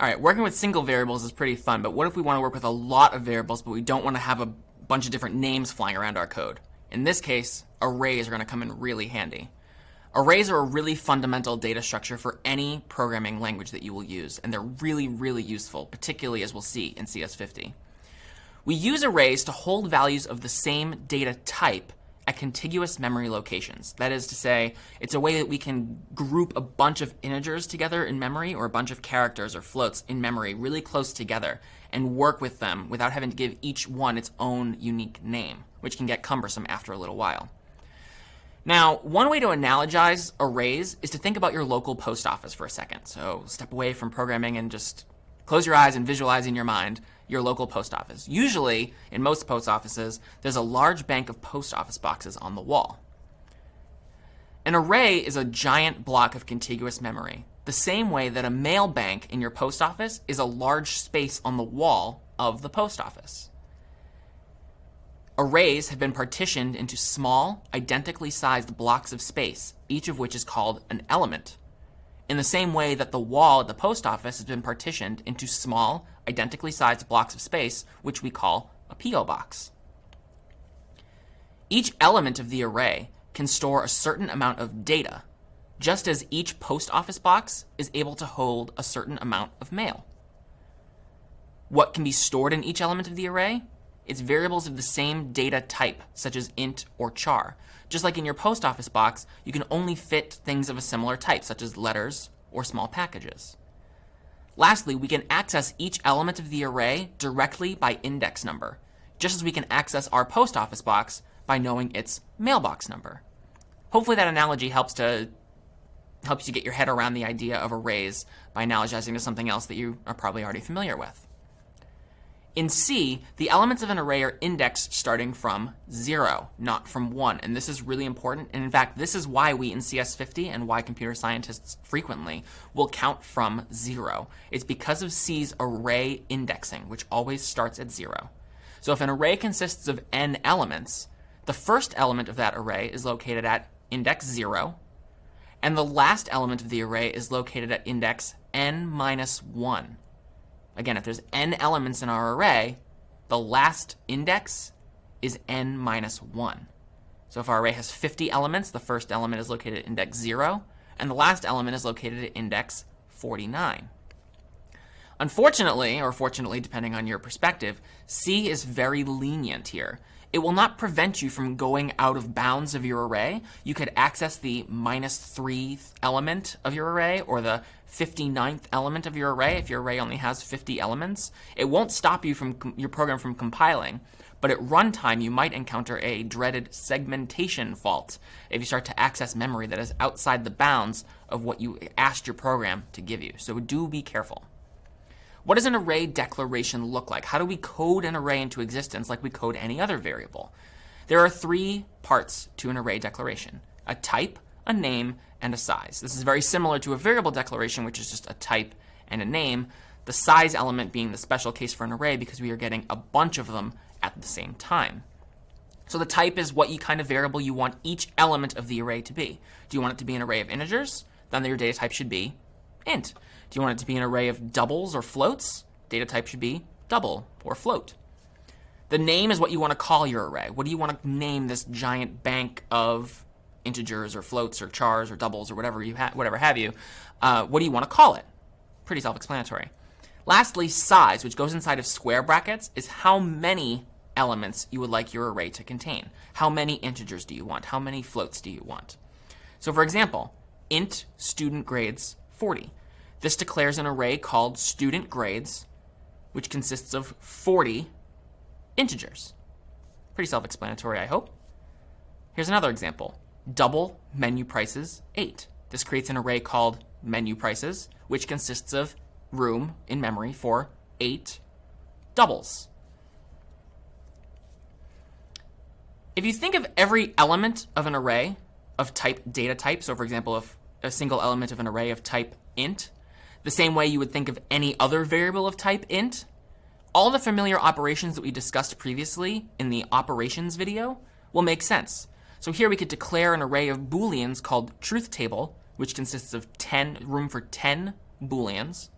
All right, working with single variables is pretty fun, but what if we want to work with a lot of variables, but we don't want to have a bunch of different names flying around our code? In this case, arrays are going to come in really handy. Arrays are a really fundamental data structure for any programming language that you will use, and they're really, really useful, particularly as we'll see in CS50. We use arrays to hold values of the same data type at contiguous memory locations. That is to say, it's a way that we can group a bunch of integers together in memory or a bunch of characters or floats in memory really close together and work with them without having to give each one its own unique name, which can get cumbersome after a little while. Now, one way to analogize arrays is to think about your local post office for a second. So step away from programming and just close your eyes and visualize in your mind your local post office. Usually, in most post offices, there's a large bank of post office boxes on the wall. An array is a giant block of contiguous memory, the same way that a mail bank in your post office is a large space on the wall of the post office. Arrays have been partitioned into small, identically sized blocks of space, each of which is called an element in the same way that the wall at the post office has been partitioned into small, identically sized blocks of space, which we call a P.O. box. Each element of the array can store a certain amount of data, just as each post office box is able to hold a certain amount of mail. What can be stored in each element of the array? It's variables of the same data type, such as int or char. Just like in your post office box, you can only fit things of a similar type, such as letters or small packages. Lastly, we can access each element of the array directly by index number, just as we can access our post office box by knowing its mailbox number. Hopefully that analogy helps to helps you get your head around the idea of arrays by analogizing to something else that you are probably already familiar with. In C, the elements of an array are indexed starting from 0, not from 1. And this is really important. And in fact, this is why we in CS50 and why computer scientists frequently will count from 0. It's because of C's array indexing, which always starts at 0. So if an array consists of n elements, the first element of that array is located at index 0, and the last element of the array is located at index n minus 1. Again, if there's n elements in our array, the last index is n minus 1. So if our array has 50 elements, the first element is located at index 0, and the last element is located at index 49. Unfortunately, or fortunately, depending on your perspective, C is very lenient here. It will not prevent you from going out of bounds of your array. You could access the minus 3 element of your array or the 59th element of your array if your array only has 50 elements. It won't stop you from your program from compiling, but at runtime you might encounter a dreaded segmentation fault if you start to access memory that is outside the bounds of what you asked your program to give you. So do be careful. What does an array declaration look like? How do we code an array into existence like we code any other variable? There are three parts to an array declaration, a type, a name, and a size. This is very similar to a variable declaration, which is just a type and a name, the size element being the special case for an array because we are getting a bunch of them at the same time. So the type is what kind of variable you want each element of the array to be. Do you want it to be an array of integers? Then your data type should be int. Do you want it to be an array of doubles or floats? Data type should be double or float. The name is what you want to call your array. What do you want to name this giant bank of integers or floats or chars or doubles or whatever you ha whatever have you? Uh, what do you want to call it? Pretty self-explanatory. Lastly, size, which goes inside of square brackets, is how many elements you would like your array to contain. How many integers do you want? How many floats do you want? So for example, int student grades 40. This declares an array called student grades, which consists of 40 integers. Pretty self-explanatory, I hope. Here's another example. Double menu prices 8. This creates an array called menu prices, which consists of room in memory for 8 doubles. If you think of every element of an array of type data type, so for example, if a single element of an array of type int the same way you would think of any other variable of type int. All the familiar operations that we discussed previously in the operations video will make sense. So here we could declare an array of booleans called truth table, which consists of 10 room for 10 booleans.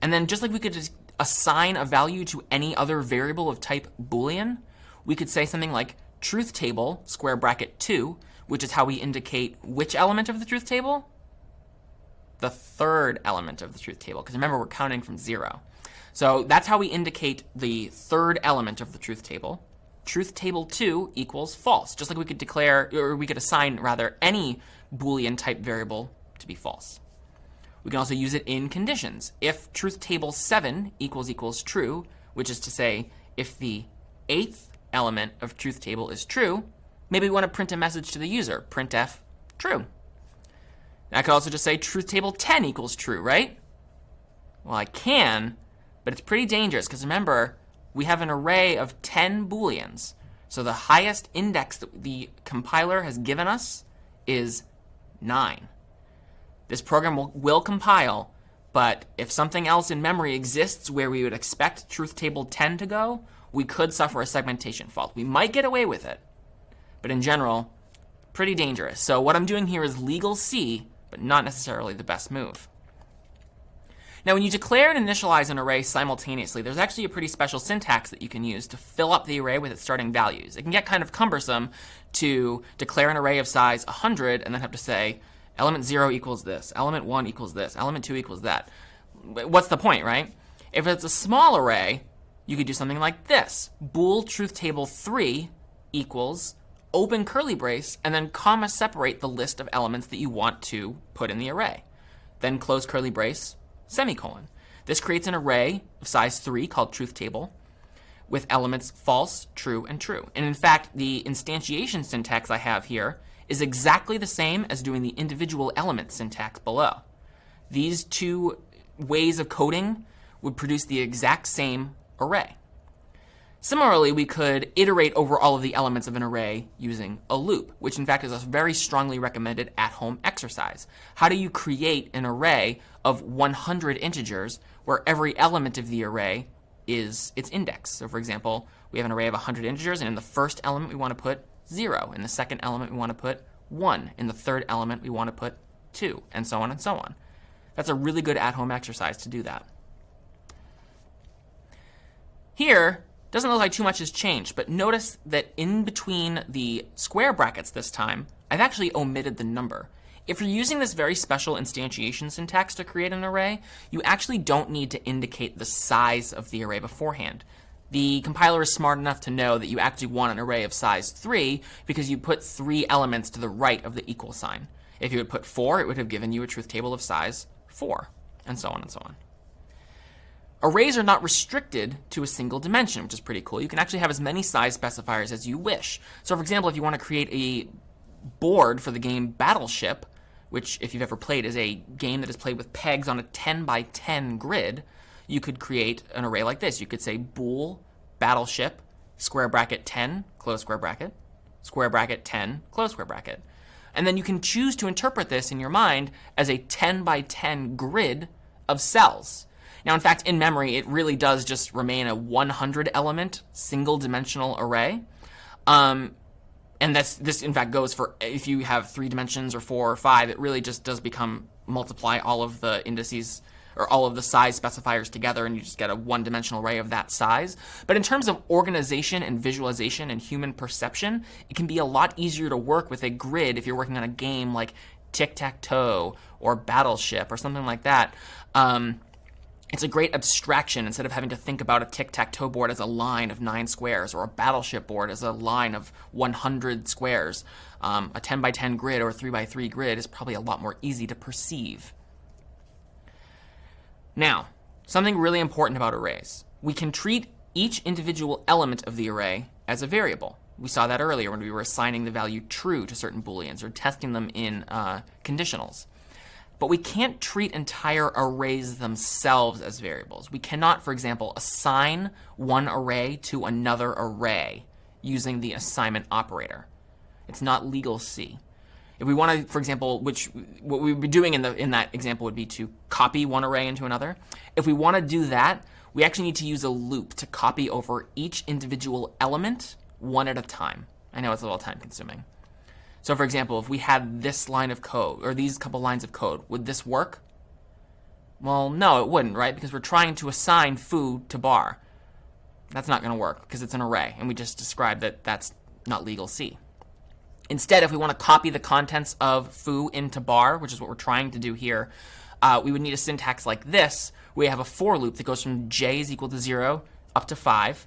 And then just like we could assign a value to any other variable of type Boolean, we could say something like truth table square bracket 2, which is how we indicate which element of the truth table? The third element of the truth table, because remember we're counting from 0. So that's how we indicate the third element of the truth table. Truth table 2 equals false, just like we could declare, or we could assign, rather, any Boolean type variable to be false. We can also use it in conditions. If truth table 7 equals equals true, which is to say, if the eighth element of truth table is true, maybe we want to print a message to the user, printf true. I could also just say truth table 10 equals true, right? Well, I can, but it's pretty dangerous because remember, we have an array of 10 booleans. So the highest index that the compiler has given us is 9. This program will, will compile, but if something else in memory exists where we would expect truth table 10 to go, we could suffer a segmentation fault. We might get away with it, but in general, pretty dangerous. So what I'm doing here is legal C, but not necessarily the best move. Now, when you declare and initialize an array simultaneously, there's actually a pretty special syntax that you can use to fill up the array with its starting values. It can get kind of cumbersome to declare an array of size 100 and then have to say element 0 equals this, element 1 equals this, element 2 equals that. What's the point, right? If it's a small array, you could do something like this. Bool truth table 3 equals open curly brace and then comma separate the list of elements that you want to put in the array. Then close curly brace, semicolon. This creates an array of size 3 called truth table with elements false, true, and true. And in fact, the instantiation syntax I have here is exactly the same as doing the individual element syntax below. These two ways of coding would produce the exact same array. Similarly, we could iterate over all of the elements of an array using a loop, which in fact is a very strongly recommended at-home exercise. How do you create an array of 100 integers where every element of the array is its index? So for example, we have an array of 100 integers, and in the first element we want to put 0. In the second element we want to put 1. In the third element we want to put 2, and so on and so on. That's a really good at-home exercise to do that. Here, doesn't look like too much has changed, but notice that in between the square brackets this time, I've actually omitted the number. If you're using this very special instantiation syntax to create an array, you actually don't need to indicate the size of the array beforehand. The compiler is smart enough to know that you actually want an array of size 3 because you put three elements to the right of the equal sign. If you had put 4, it would have given you a truth table of size 4, and so on and so on. Arrays are not restricted to a single dimension, which is pretty cool. You can actually have as many size specifiers as you wish. So for example, if you want to create a board for the game Battleship, which if you've ever played is a game that is played with pegs on a 10 by 10 grid, you could create an array like this. You could say bool battleship square bracket 10 close square bracket square bracket 10 close square bracket. And then you can choose to interpret this in your mind as a 10 by 10 grid of cells. Now, in fact, in memory, it really does just remain a 100 element single dimensional array. Um, and that's, this, in fact, goes for if you have three dimensions or four or five, it really just does become multiply all of the indices or all of the size specifiers together and you just get a one-dimensional array of that size. But in terms of organization and visualization and human perception, it can be a lot easier to work with a grid if you're working on a game like Tic-Tac-Toe or Battleship or something like that. Um, it's a great abstraction instead of having to think about a tic-tac-toe board as a line of nine squares or a battleship board as a line of 100 squares. Um, a 10 by 10 grid or a 3 by 3 grid is probably a lot more easy to perceive. Now, something really important about arrays. We can treat each individual element of the array as a variable. We saw that earlier when we were assigning the value true to certain booleans or testing them in uh, conditionals. But we can't treat entire arrays themselves as variables. We cannot, for example, assign one array to another array using the assignment operator. It's not legal C. If we want to, for example, which what we would be doing in, the, in that example would be to copy one array into another. If we want to do that, we actually need to use a loop to copy over each individual element one at a time. I know it's a little time consuming. So for example, if we had this line of code, or these couple lines of code, would this work? Well, no, it wouldn't, right? Because we're trying to assign foo to bar. That's not going to work because it's an array, and we just described that that's not legal C. Instead, if we want to copy the contents of foo into bar, which is what we're trying to do here, uh, we would need a syntax like this. We have a for loop that goes from j is equal to 0 up to 5,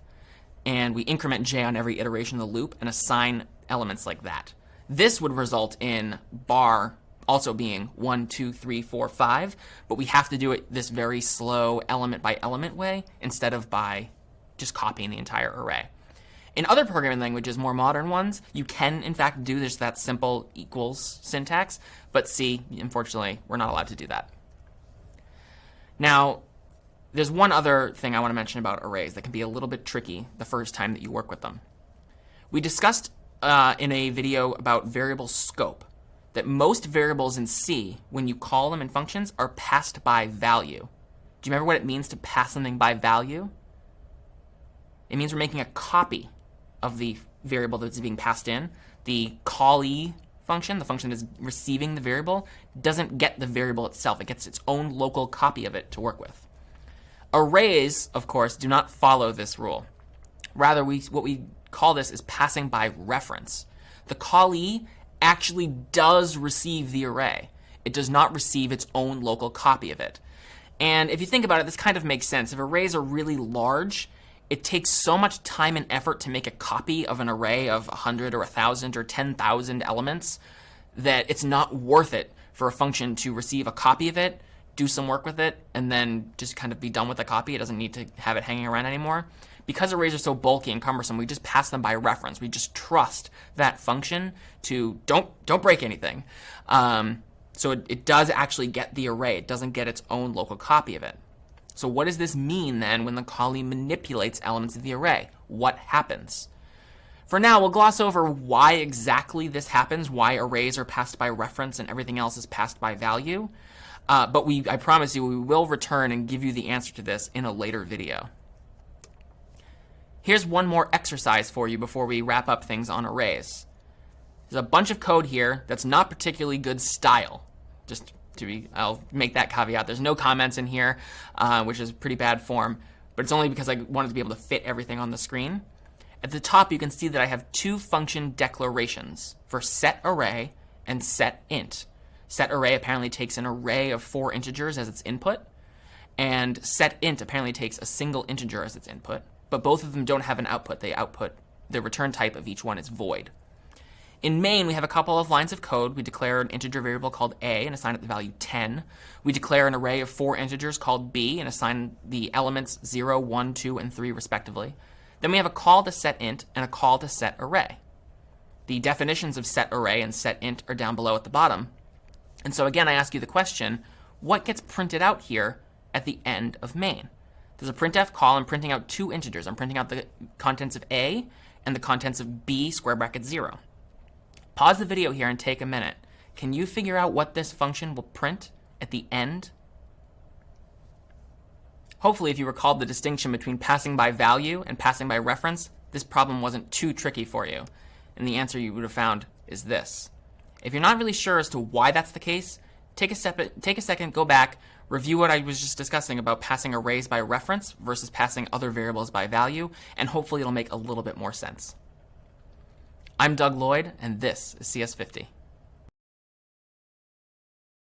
and we increment j on every iteration of the loop and assign elements like that. This would result in bar also being 1, 2, 3, 4, 5, but we have to do it this very slow element by element way instead of by just copying the entire array. In other programming languages, more modern ones, you can in fact do this that simple equals syntax, but C, unfortunately, we're not allowed to do that. Now, there's one other thing I want to mention about arrays that can be a little bit tricky the first time that you work with them. We discussed uh, in a video about variable scope that most variables in C, when you call them in functions, are passed by value. Do you remember what it means to pass something by value? It means we're making a copy of the variable that's being passed in. The callee function, the function that's receiving the variable, doesn't get the variable itself. It gets its own local copy of it to work with. Arrays, of course, do not follow this rule. Rather, we, what we call this is passing by reference. The callee actually does receive the array. It does not receive its own local copy of it. And if you think about it, this kind of makes sense. If arrays are really large, it takes so much time and effort to make a copy of an array of 100 or 1,000 or 10,000 elements that it's not worth it for a function to receive a copy of it, do some work with it, and then just kind of be done with the copy. It doesn't need to have it hanging around anymore because arrays are so bulky and cumbersome, we just pass them by reference. We just trust that function to don't don't break anything. Um, so it, it does actually get the array. It doesn't get its own local copy of it. So what does this mean then when the callee manipulates elements of the array? What happens? For now, we'll gloss over why exactly this happens, why arrays are passed by reference and everything else is passed by value. Uh, but we, I promise you, we will return and give you the answer to this in a later video. Here's one more exercise for you before we wrap up things on arrays. There's a bunch of code here that's not particularly good style. Just to be, I'll make that caveat. There's no comments in here, uh, which is pretty bad form, but it's only because I wanted to be able to fit everything on the screen. At the top, you can see that I have two function declarations for set array and set int. Set array apparently takes an array of four integers as its input, and set int apparently takes a single integer as its input but both of them don't have an output. They output, the return type of each one is void. In main, we have a couple of lines of code. We declare an integer variable called a and assign it the value 10. We declare an array of four integers called b and assign the elements 0, 1, 2, and 3 respectively. Then we have a call to set int and a call to set array. The definitions of set array and set int are down below at the bottom. And so again, I ask you the question, what gets printed out here at the end of main? There's a printf call. I'm printing out two integers. I'm printing out the contents of A and the contents of B square bracket 0. Pause the video here and take a minute. Can you figure out what this function will print at the end? Hopefully, if you recalled the distinction between passing by value and passing by reference, this problem wasn't too tricky for you. And the answer you would have found is this. If you're not really sure as to why that's the case, take a, step, take a second, go back, review what I was just discussing about passing arrays by reference versus passing other variables by value, and hopefully it'll make a little bit more sense. I'm Doug Lloyd, and this is CS50.